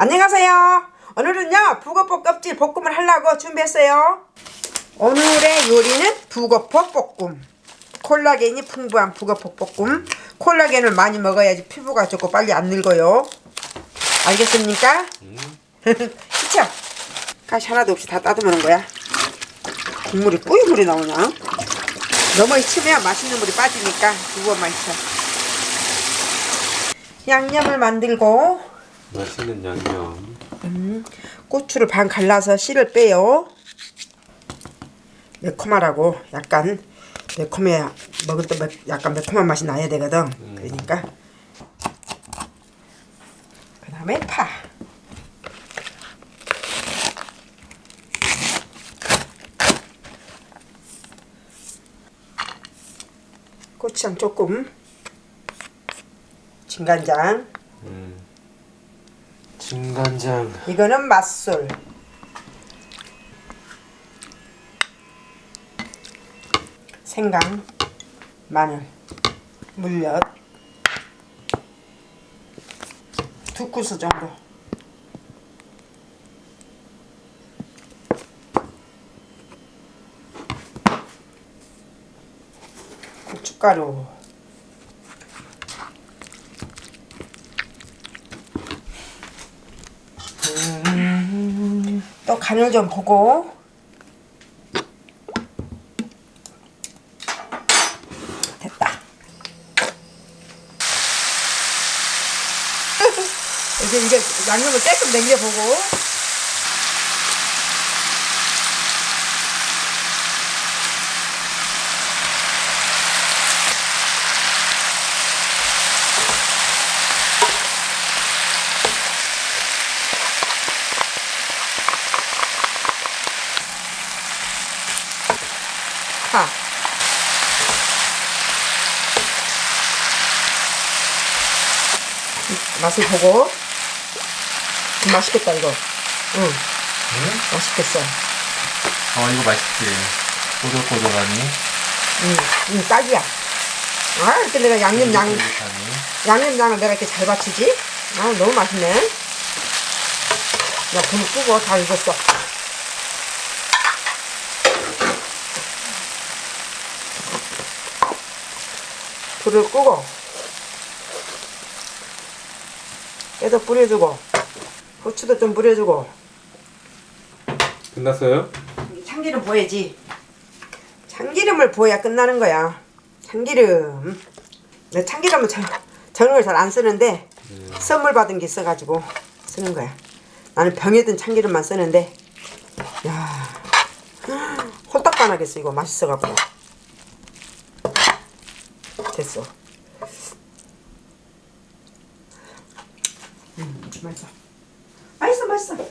안녕하세요. 오늘은요 북어포 껍질 볶음을 하려고 준비했어요. 오늘의 요리는 북어포 볶음. 콜라겐이 풍부한 북어포 볶음. 콜라겐을 많이 먹어야지 피부가 좋고 빨리 안 늙어요. 알겠습니까? 그쵸? 가시 하나도 없이 다 따듬는 거야. 국물이 뿌이물이 나오냐? 너무 익히면 맛있는 물이 빠지니까 두 번만 익혀. 양념을 만들고 맛있는 양념. 고추를 반 갈라서 씨를 빼요. 매콤하라고 약간 매콤해야 먹을 때 매, 약간 매콤한 맛이 나야 되거든. 그러니까 그 다음에 파. 고추장 조금 진간장 진간장. 이거는 맛술. 생강 마늘 물엿 두 구스 정도. 고춧가루 간을 좀 보고. 됐다. 이제 이게 양념을 조금 남겨보고 파 맛을 보고. 음, 맛있겠다 이거. 응. 맛있겠어. 어 이거 맛있지. 꼬들꼬들하니. 응, 응 딱이야. 아 이렇게 내가 양념 양 쫄깃하니. 양념장을 내가 이렇게 잘 받치지? 아 너무 맛있네. 야 불 끄고 다 익었어 불을 끄고 깨도 뿌려주고 후추도 좀 뿌려주고. 끝났어요? 참기름 부어야지. 참기름을 부어야 끝나는 거야. 참기름. 내 참기름은 저, 저런 걸잘안 쓰는데 선물 받은 게 있어가지고 쓰는 거야. 나는 병에 든 참기름만 쓰는데. 야. 홀딱 반하겠어 이거. 맛있어갖고 됐어. 음 맛있어. 맛있어 맛있어